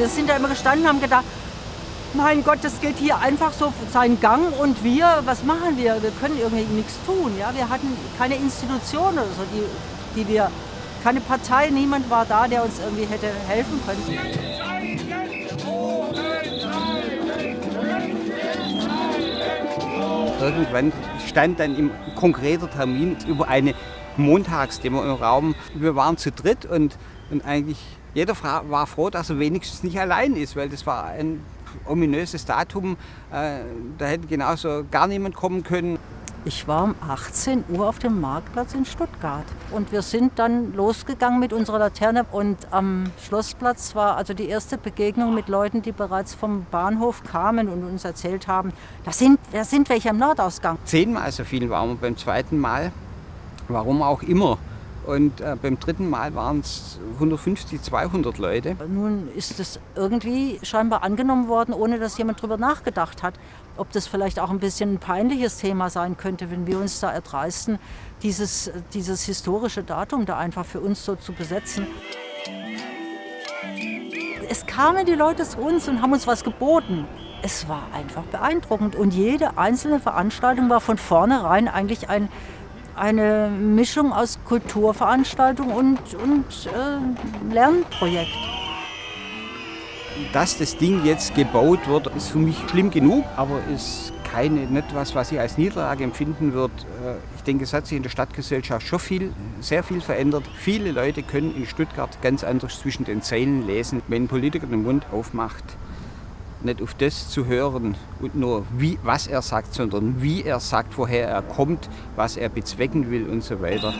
wir sind da immer gestanden und haben gedacht, mein Gott, das geht hier einfach so seinen Gang und wir, was machen wir? Wir können irgendwie nichts tun. Ja? Wir hatten keine Institution oder so, die, die wir, keine Partei, niemand war da, der uns irgendwie hätte helfen können. Irgendwann stand dann im konkreter Termin über eine Montagsdemo im Raum. Wir waren zu dritt und, und eigentlich jeder war froh, dass er wenigstens nicht allein ist, weil das war ein ominöses Datum. Äh, da hätte genauso gar niemand kommen können. Ich war um 18 Uhr auf dem Marktplatz in Stuttgart und wir sind dann losgegangen mit unserer Laterne und am Schlossplatz war also die erste Begegnung mit Leuten, die bereits vom Bahnhof kamen und uns erzählt haben, da sind, da sind welche am Nordausgang. Zehnmal so viel waren wir beim zweiten Mal, warum auch immer. Und äh, beim dritten Mal waren es 150, 200 Leute. Nun ist es irgendwie scheinbar angenommen worden, ohne dass jemand darüber nachgedacht hat, ob das vielleicht auch ein bisschen ein peinliches Thema sein könnte, wenn wir uns da erdreisten, dieses, dieses historische Datum da einfach für uns so zu besetzen. Es kamen die Leute zu uns und haben uns was geboten. Es war einfach beeindruckend und jede einzelne Veranstaltung war von vornherein eigentlich ein eine Mischung aus Kulturveranstaltung und, und äh, Lernprojekt. Dass das Ding jetzt gebaut wird, ist für mich schlimm genug, aber ist keine, nicht was, was ich als Niederlage empfinden würde. Äh, ich denke, es hat sich in der Stadtgesellschaft schon viel, sehr viel verändert. Viele Leute können in Stuttgart ganz anders zwischen den Zeilen lesen, wenn ein Politiker den Mund aufmacht nicht auf das zu hören und nur wie, was er sagt, sondern wie er sagt, woher er kommt, was er bezwecken will und so weiter.